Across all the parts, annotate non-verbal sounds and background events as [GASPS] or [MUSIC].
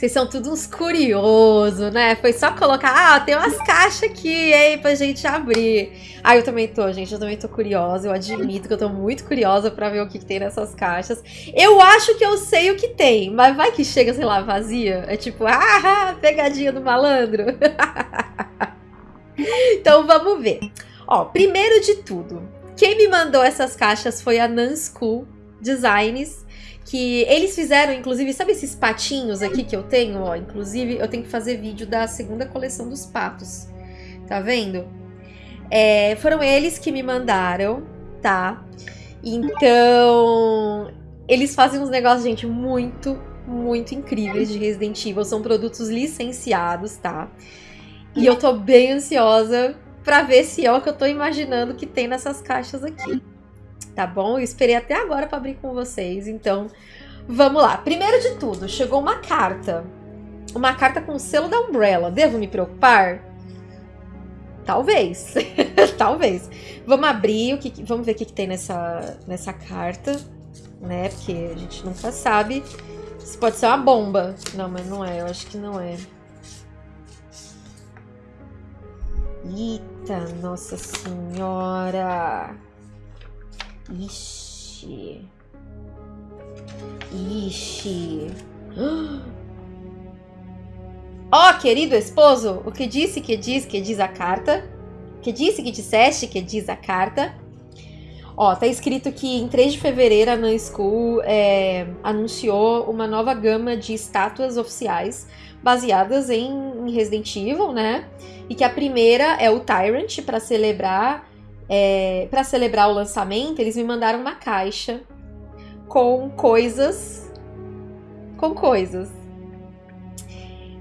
Vocês são todos uns curiosos, né? Foi só colocar, ah, tem umas caixas aqui, hein, pra gente abrir. Ah, eu também tô, gente, eu também tô curiosa. Eu admito que eu tô muito curiosa pra ver o que, que tem nessas caixas. Eu acho que eu sei o que tem, mas vai que chega, sei lá, vazia. É tipo, ah, pegadinha do malandro. [LAUGHS] então vamos ver. Ó, primeiro de tudo, quem me mandou essas caixas foi a Nan Designs que eles fizeram, inclusive, sabe esses patinhos aqui que eu tenho, ó? Inclusive, eu tenho que fazer vídeo da segunda coleção dos patos. Tá vendo? É, foram eles que me mandaram, tá? Então, eles fazem uns negócios, gente, muito, muito incríveis de Resident Evil. São produtos licenciados, tá? E eu tô bem ansiosa pra ver se é o que eu tô imaginando que tem nessas caixas aqui tá bom? Eu esperei até agora para abrir com vocês, então vamos lá. Primeiro de tudo, chegou uma carta. Uma carta com o selo da Umbrella. Devo me preocupar? Talvez. [LAUGHS] Talvez. Vamos abrir, o que, vamos ver o que, que tem nessa, nessa carta, né? Porque a gente nunca sabe. Isso pode ser uma bomba. Não, mas não é. Eu acho que não é. Eita, nossa senhora! Ixi. Ixi. [GASPS] Ó, oh, querido esposo, o que disse que diz que diz a carta? Que disse que disseste que diz a carta? Ó, tá escrito que em 3 de fevereiro a Nan School é, anunciou uma nova gama de estátuas oficiais baseadas em Resident Evil, né? E que a primeira é o Tyrant para celebrar é, para celebrar o lançamento, eles me mandaram uma caixa com coisas. Com coisas.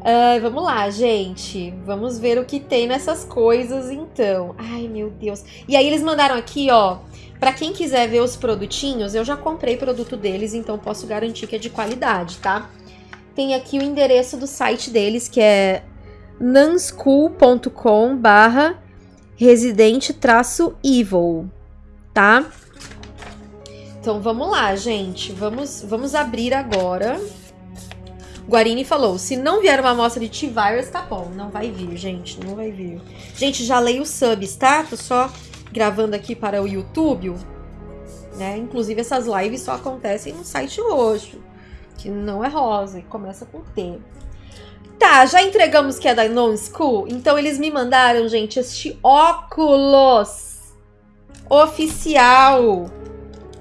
Uh, vamos lá, gente. Vamos ver o que tem nessas coisas, então. Ai, meu Deus. E aí eles mandaram aqui, ó. Para quem quiser ver os produtinhos, eu já comprei produto deles, então posso garantir que é de qualidade, tá? Tem aqui o endereço do site deles, que é nanschool.com barra Resident-Evil, tá? Então vamos lá, gente. Vamos, vamos abrir agora. Guarini falou, se não vier uma amostra de T-Virus, tá bom. Não vai vir, gente, não vai vir. Gente, já leio os subs, tá? Tô só gravando aqui para o YouTube. Né? Inclusive, essas lives só acontecem no site roxo, que não é rosa, e começa com T. Tá, já entregamos que é da Non School, então eles me mandaram, gente, este óculos oficial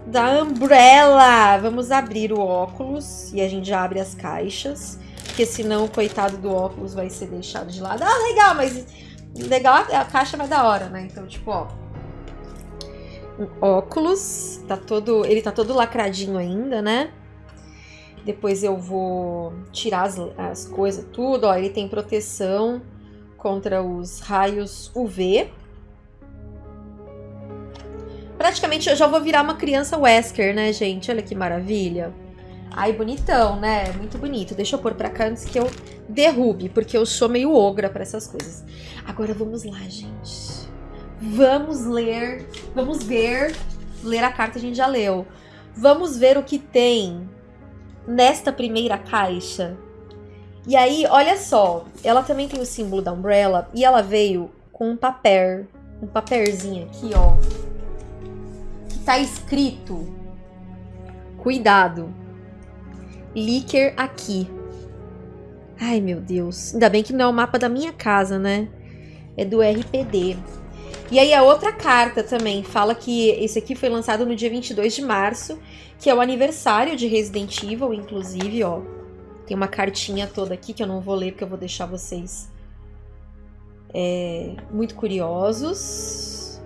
da Umbrella. Vamos abrir o óculos e a gente já abre as caixas, porque senão o coitado do óculos vai ser deixado de lado. Ah, legal, mas legal a caixa vai da hora, né? Então, tipo, ó, um óculos, tá todo, ele tá todo lacradinho ainda, né? Depois eu vou tirar as, as coisas, tudo. Ó, ele tem proteção contra os raios UV. Praticamente eu já vou virar uma criança Wesker, né, gente? Olha que maravilha. Ai, bonitão, né? Muito bonito. Deixa eu pôr pra cá antes que eu derrube, porque eu sou meio ogra pra essas coisas. Agora vamos lá, gente. Vamos ler, vamos ver. Ler a carta a gente já leu. Vamos ver o que tem nesta primeira caixa. E aí, olha só, ela também tem o símbolo da Umbrella e ela veio com um papel, um papelzinho aqui, ó, que tá escrito, cuidado, Licker aqui. Ai, meu Deus, ainda bem que não é o mapa da minha casa, né? É do RPD. E aí a outra carta também fala que esse aqui foi lançado no dia 22 de março que é o aniversário de Resident Evil, inclusive, ó. Tem uma cartinha toda aqui que eu não vou ler porque eu vou deixar vocês é, muito curiosos.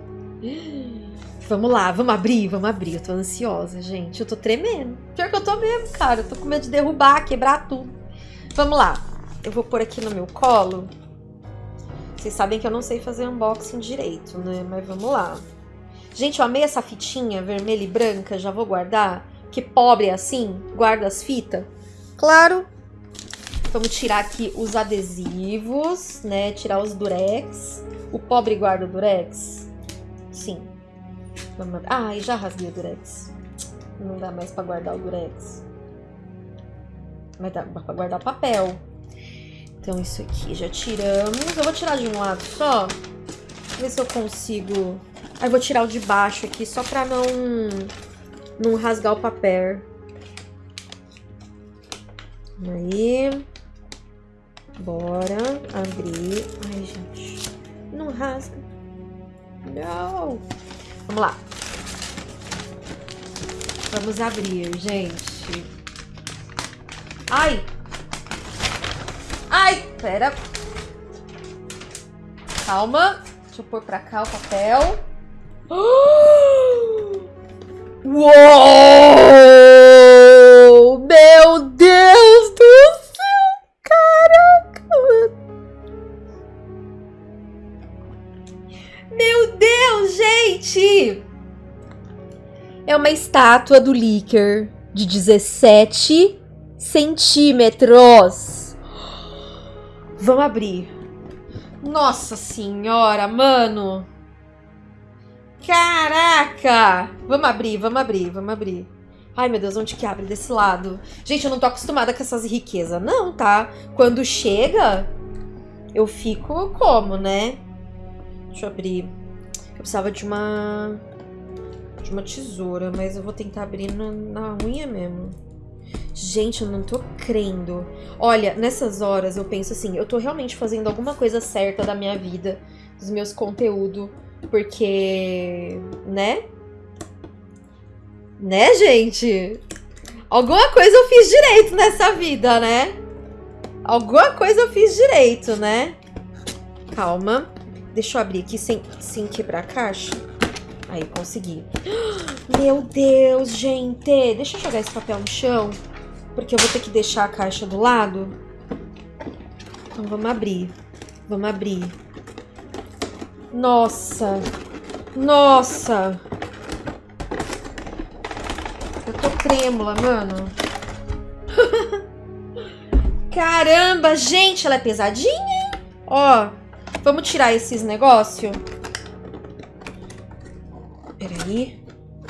Vamos lá, vamos abrir, vamos abrir. Eu tô ansiosa, gente. Eu tô tremendo. Pior que eu tô mesmo, cara. Eu tô com medo de derrubar, quebrar tudo. Vamos lá. Eu vou pôr aqui no meu colo. Vocês sabem que eu não sei fazer unboxing direito, né? Mas vamos lá. Gente, eu amei essa fitinha vermelha e branca, já vou guardar. Que pobre é assim, guarda as fitas. Claro. Vamos tirar aqui os adesivos, né? Tirar os durex. O pobre guarda o durex? Sim. Ah, e já rasguei o durex. Não dá mais pra guardar o durex. Vai dar pra guardar papel. Então isso aqui já tiramos. Eu vou tirar de um lado só. Ver se eu consigo... Aí vou tirar o de baixo aqui só pra não, não rasgar o papel. Aí. Bora abrir. Ai, gente. Não rasga. Não. Vamos lá. Vamos abrir, gente. Ai! Pera. Calma. Deixa eu pôr pra cá o papel. Uou! Meu Deus do céu! Caraca! Meu Deus, gente! É uma estátua do Licker de 17 centímetros. Vamos abrir. Nossa senhora, mano! Caraca! Vamos abrir, vamos abrir, vamos abrir. Ai, meu Deus, onde que abre? Desse lado. Gente, eu não tô acostumada com essas riquezas, não, tá? Quando chega, eu fico como, né? Deixa eu abrir. Eu precisava de uma... De uma tesoura, mas eu vou tentar abrir no, na unha mesmo. Gente, eu não tô crendo. Olha, nessas horas eu penso assim, eu tô realmente fazendo alguma coisa certa da minha vida, dos meus conteúdos porque, né? Né, gente? Alguma coisa eu fiz direito nessa vida, né? Alguma coisa eu fiz direito, né? Calma. Deixa eu abrir aqui sem, sem quebrar a caixa. Aí, consegui. Meu Deus, gente. Deixa eu jogar esse papel no chão. Porque eu vou ter que deixar a caixa do lado. Então, vamos abrir. Vamos abrir. Nossa. Nossa. Eu tô trêmula, mano. [LAUGHS] Caramba, gente, ela é pesadinha, hein? Ó, vamos tirar esses negócios. Peraí.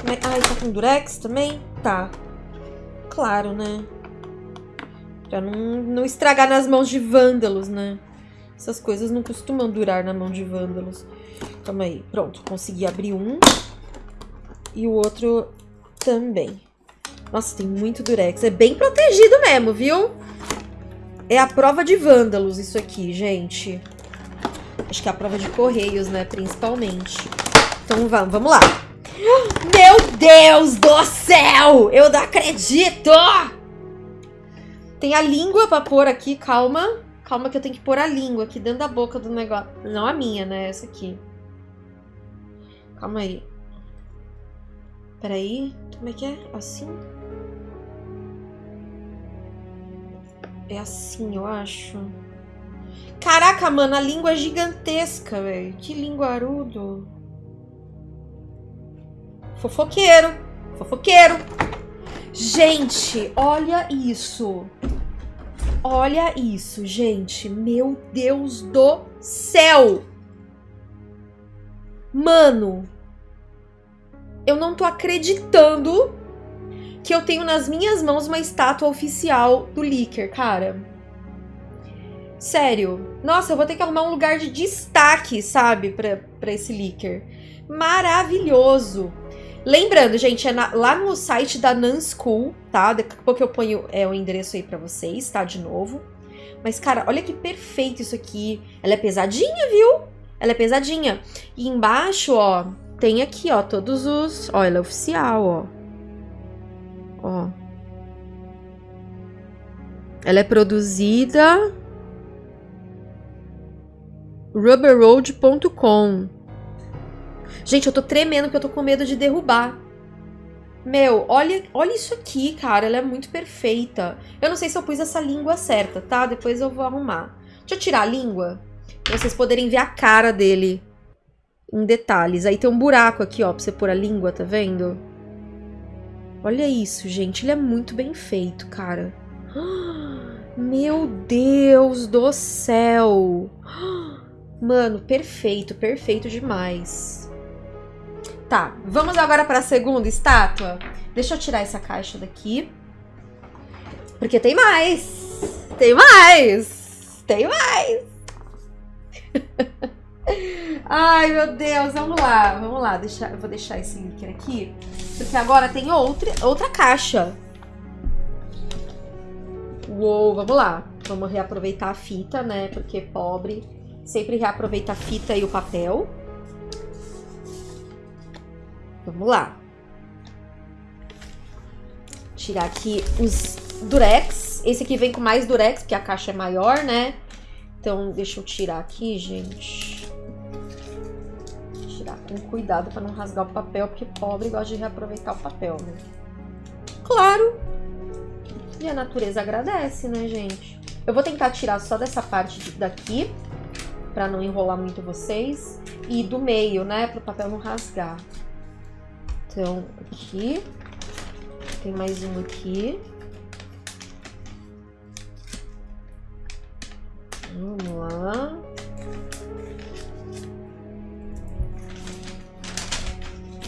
Ai, tá com durex também? Tá. Claro, né? Pra não, não estragar nas mãos de vândalos, né? Essas coisas não costumam durar na mão de vândalos. Calma aí. Pronto, consegui abrir um. E o outro também. Nossa, tem muito durex. É bem protegido mesmo, viu? É a prova de vândalos isso aqui, gente. Acho que é a prova de correios, né? Principalmente. Então vamos, vamos lá. Meu Deus do céu! Eu não acredito! Tem a língua pra pôr aqui, calma. Calma que eu tenho que pôr a língua aqui dentro da boca do negócio. Não a minha, né? Essa aqui. Calma aí. Peraí. Como é que é? Assim? É assim, eu acho. Caraca, mano, a língua é gigantesca, velho. Que linguarudo. Fofoqueiro. Fofoqueiro. Gente, olha isso. Olha isso, gente. Meu Deus do céu. Mano, eu não tô acreditando que eu tenho nas minhas mãos uma estátua oficial do Licker, cara. Sério. Nossa, eu vou ter que arrumar um lugar de destaque, sabe, pra, pra esse Licker. Maravilhoso. Lembrando, gente, é na, lá no site da Nan School, tá? Daqui a pouco eu ponho é, o endereço aí pra vocês, tá? De novo. Mas, cara, olha que perfeito isso aqui. Ela é pesadinha, viu? Ela é pesadinha. E embaixo, ó, tem aqui, ó, todos os... Ó, ela é oficial, ó. Ó. Ela é produzida... rubberroad.com Gente, eu tô tremendo porque eu tô com medo de derrubar. Meu, olha, olha isso aqui, cara. Ela é muito perfeita. Eu não sei se eu pus essa língua certa, tá? Depois eu vou arrumar. Deixa eu tirar a língua. Pra vocês poderem ver a cara dele em detalhes. Aí tem um buraco aqui, ó, pra você pôr a língua, tá vendo? Olha isso, gente. Ele é muito bem feito, cara. Meu Deus do céu. Mano, perfeito, perfeito demais. Tá, vamos agora para a segunda estátua? Deixa eu tirar essa caixa daqui. Porque tem mais! Tem mais! Tem mais! [LAUGHS] Ai, meu Deus, vamos lá, vamos lá. Deixa, eu vou deixar esse líquido aqui, porque agora tem outra, outra caixa. Uou, vamos lá. Vamos reaproveitar a fita, né? Porque pobre sempre reaproveita a fita e o papel. Vamos lá. Tirar aqui os durex. Esse aqui vem com mais durex, porque a caixa é maior, né? Então, deixa eu tirar aqui, gente. Tirar com cuidado para não rasgar o papel, porque pobre gosta de reaproveitar o papel, né? Claro! E a natureza agradece, né, gente? Eu vou tentar tirar só dessa parte daqui, para não enrolar muito vocês. E do meio, né, para o papel não rasgar. Então, aqui. Tem mais um aqui. Vamos lá.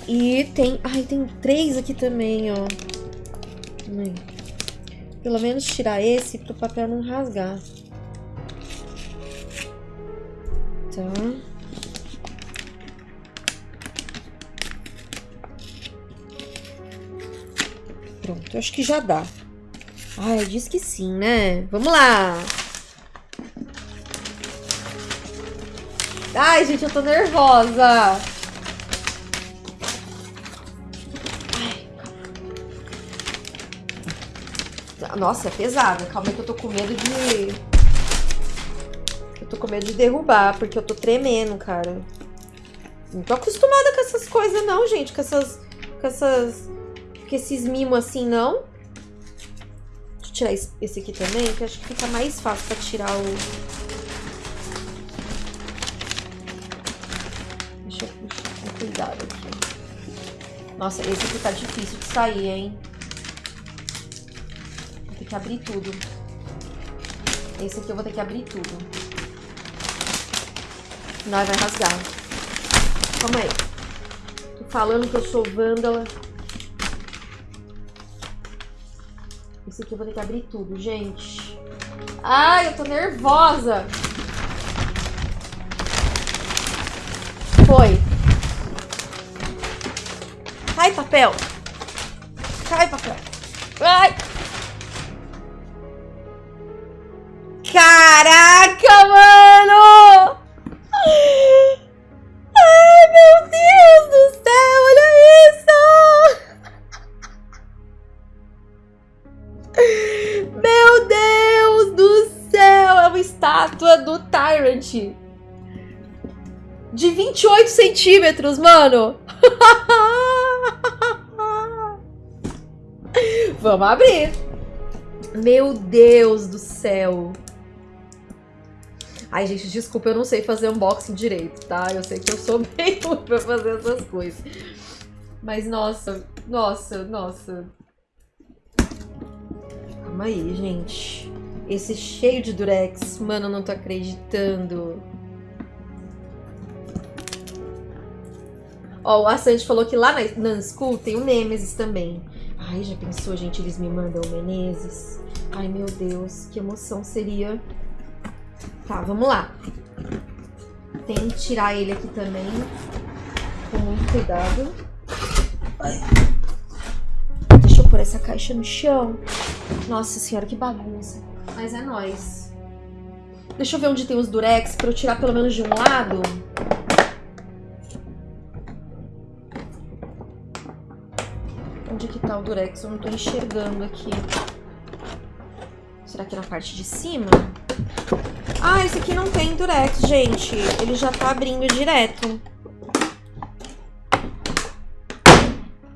E tem... Ai, tem três aqui também, ó. Pelo menos tirar esse para o papel não rasgar. Tá. Pronto, acho que já dá. Ai, diz que sim, né? Vamos lá! Ai, gente, eu tô nervosa! Nossa, é pesado. Calma que eu tô com medo de... Eu tô com medo de derrubar, porque eu tô tremendo, cara. Não tô acostumada com essas coisas não, gente. Com essas... Com essas com esses mimos assim, não. Deixa eu tirar esse aqui também, que acho que fica mais fácil pra tirar o... Deixa eu puxar com cuidado aqui. Nossa, esse aqui tá difícil de sair, hein? Vou ter que abrir tudo. Esse aqui eu vou ter que abrir tudo. Não, vai rasgar. Calma aí. Tô falando que eu sou vândala. Esse aqui eu vou ter que abrir tudo, gente. Ai, eu tô nervosa. Foi. Cai, papel. Cai, papel. Ai. Caraca, centímetros, mano. [LAUGHS] Vamos abrir. Meu Deus do céu. Ai, gente, desculpa, eu não sei fazer unboxing direito, tá? Eu sei que eu sou [LAUGHS] ruim pra fazer essas coisas. Mas, nossa, nossa, nossa. Calma aí, gente. Esse cheio de durex. Mano, eu não tô acreditando. Ó, o Assange falou que lá na, na School tem o Nemesis também. Ai, já pensou, gente? Eles me mandam o Menezes. Ai, meu Deus, que emoção seria. Tá, vamos lá. Tem que tirar ele aqui também. Com muito cuidado. Ai pôr essa caixa no chão. Nossa senhora, que bagunça. Mas é nóis. Deixa eu ver onde tem os durex pra eu tirar pelo menos de um lado. O durex? Eu não tô enxergando aqui. Será que é na parte de cima? Ah, esse aqui não tem durex, gente. Ele já tá abrindo direto.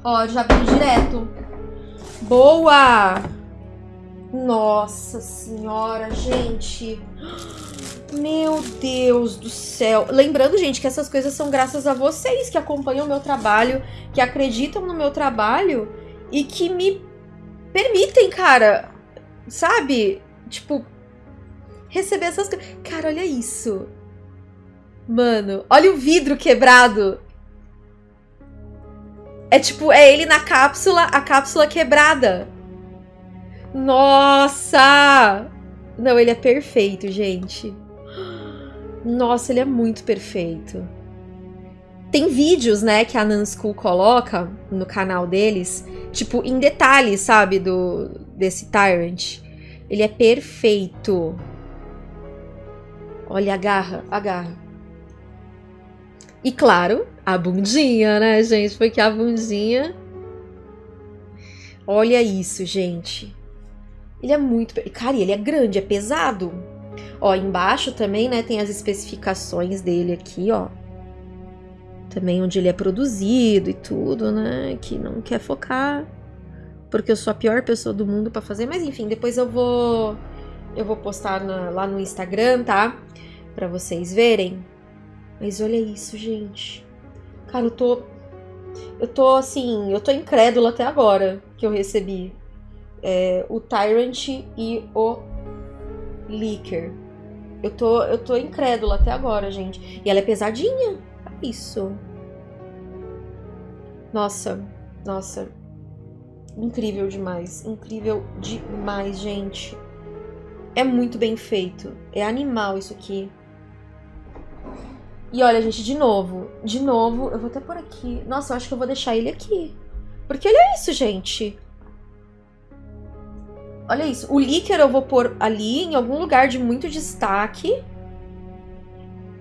Ó, já abriu direto. Boa! Nossa senhora, gente. Meu Deus do céu. Lembrando, gente, que essas coisas são graças a vocês que acompanham o meu trabalho, que acreditam no meu trabalho e que me permitem, cara, sabe? Tipo, receber essas coisas. Cara, olha isso. Mano, olha o vidro quebrado. É tipo, é ele na cápsula, a cápsula quebrada. Nossa! Não, ele é perfeito, gente. Nossa, ele é muito perfeito. Tem vídeos, né, que a Nanschool coloca no canal deles, tipo, em detalhes, sabe, do desse Tyrant. Ele é perfeito. Olha, agarra, agarra. E claro, a bundinha, né, gente? Porque a bundinha... Olha isso, gente. Ele é muito... Cara, ele é grande, é pesado. Ó, embaixo também, né, tem as especificações dele aqui, ó. Também onde ele é produzido e tudo, né? Que não quer focar. Porque eu sou a pior pessoa do mundo para fazer. Mas enfim, depois eu vou... Eu vou postar na, lá no Instagram, tá? Pra vocês verem. Mas olha isso, gente. Cara, eu tô... Eu tô, assim... Eu tô incrédula até agora que eu recebi. É, o Tyrant e o Licker. Eu tô, eu tô incrédula até agora, gente. E ela é pesadinha. Isso. Nossa, nossa. Incrível demais. Incrível demais, gente. É muito bem feito. É animal isso aqui. E olha, gente, de novo. De novo, eu vou até por aqui. Nossa, eu acho que eu vou deixar ele aqui. Porque olha isso, gente. Olha isso. O líquido eu vou pôr ali, em algum lugar de muito destaque.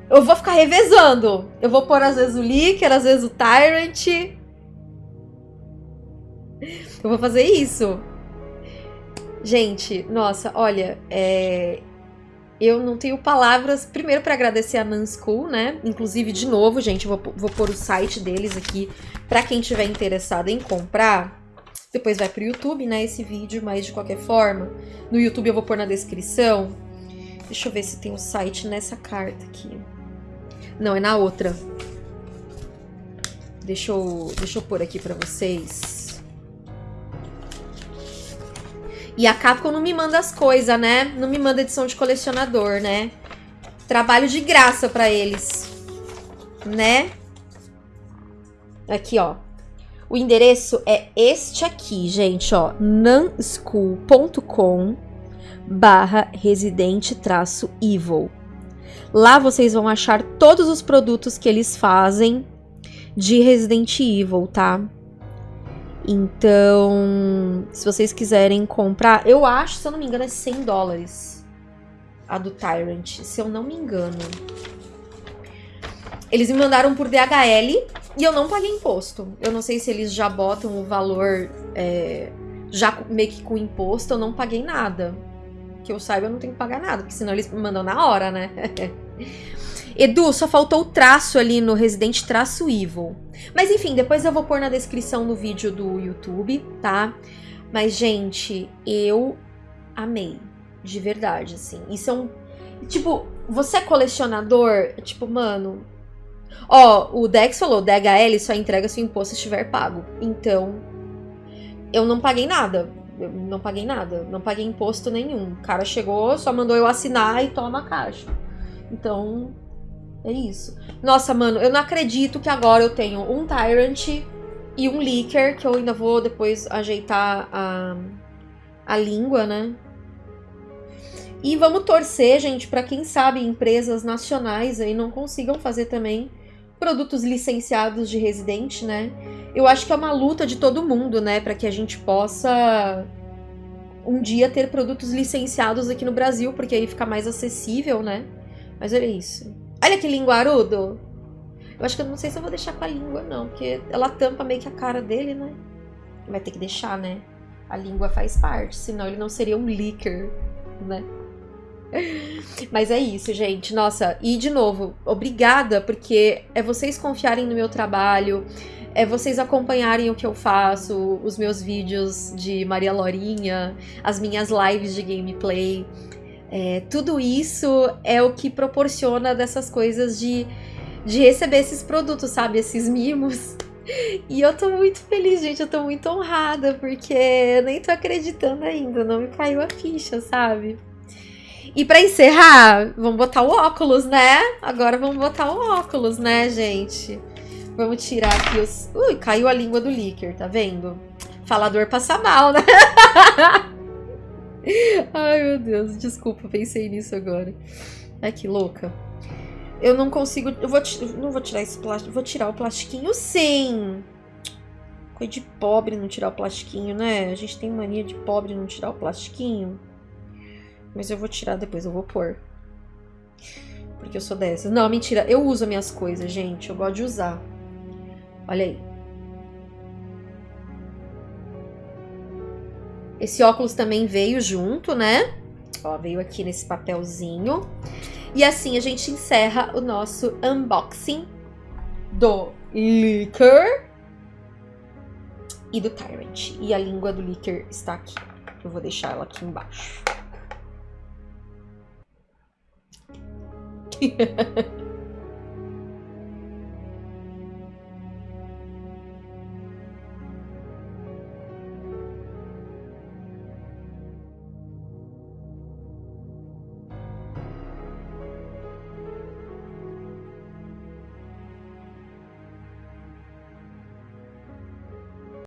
Eu vou ficar revezando. Eu vou pôr às vezes o líquido, às vezes o Tyrant. Eu vou fazer isso. Gente, nossa, olha, é... eu não tenho palavras, primeiro para agradecer a Nanschool, né? Inclusive, de novo, gente, vou, vou pôr o site deles aqui para quem tiver interessado em comprar. Depois vai pro YouTube, né, esse vídeo, mas de qualquer forma, no YouTube eu vou pôr na descrição. Deixa eu ver se tem o um site nessa carta aqui. Não, é na outra. Deixa eu, deixa eu pôr aqui pra vocês. E a Capcom não me manda as coisas, né? Não me manda edição de colecionador, né? Trabalho de graça pra eles. Né? Aqui, ó. O endereço é este aqui, gente, ó. nanschool.com barra residente traço evil. Lá vocês vão achar todos os produtos que eles fazem de Resident Evil, tá? Então, se vocês quiserem comprar, eu acho, se eu não me engano, é 100 dólares a do Tyrant, se eu não me engano. Eles me mandaram por DHL e eu não paguei imposto. Eu não sei se eles já botam o valor é, já meio que com imposto, eu não paguei nada. Que eu saiba, eu não tenho que pagar nada, porque senão eles me mandam na hora, né? [LAUGHS] Edu, só faltou o traço ali no Resident Traço Evil. Mas enfim, depois eu vou pôr na descrição do vídeo do YouTube, tá? Mas, gente, eu amei. De verdade, assim. Isso é um... Tipo, você é colecionador? Tipo, mano, Ó, o Dex falou, DHL só entrega se o imposto estiver pago. Então, eu não paguei nada. Eu não paguei nada. Não paguei imposto nenhum. O cara chegou, só mandou eu assinar e toma a caixa. Então, é isso. Nossa, mano, eu não acredito que agora eu tenho um Tyrant e um Leaker, que eu ainda vou depois ajeitar a, a língua, né? E vamos torcer, gente, para quem sabe empresas nacionais aí não consigam fazer também produtos licenciados de Resident, né? Eu acho que é uma luta de todo mundo, né, para que a gente possa um dia ter produtos licenciados aqui no Brasil, porque aí fica mais acessível, né? Mas olha isso. Olha que linguarudo! Eu acho que eu não sei se eu vou deixar com a língua, não, porque ela tampa meio que a cara dele, né? Vai ter que deixar, né? A língua faz parte, senão ele não seria um licker, né? [LAUGHS] Mas é isso, gente. Nossa, e de novo, obrigada, porque é vocês confiarem no meu trabalho, é vocês acompanharem o que eu faço, os meus vídeos de Maria Lorinha, as minhas lives de gameplay. É, tudo isso é o que proporciona dessas coisas de, de receber esses produtos, sabe? Esses mimos. [LAUGHS] E eu tô muito feliz, gente. Eu tô muito honrada, porque eu nem tô acreditando ainda. Não me caiu a ficha, sabe? E para encerrar, vamos botar o óculos, né? Agora vamos botar o óculos, né, gente? Vamos tirar aqui os... Ui, caiu a língua do Licker, tá vendo? Falador passa mal, né? [LAUGHS] [LAUGHS] Ai, meu Deus, desculpa, pensei nisso agora. Ai, que louca. Eu não consigo. Eu vou, não vou tirar esse plástico. Vou tirar o plastiquinho sim. Coisa de pobre não tirar o plastiquinho, né? A gente tem mania de pobre não tirar o plastiquinho. Mas eu vou tirar depois, eu vou pôr. Porque eu sou dessas. Não, mentira. Eu uso minhas coisas, gente. Eu gosto de usar. Olha aí. Esse óculos também veio junto, né? Ó, veio aqui nesse papelzinho. E assim a gente encerra o nosso unboxing do Licker e do Tyrant. E a língua do Licker está aqui. Eu vou deixar ela aqui embaixo. [LAUGHS]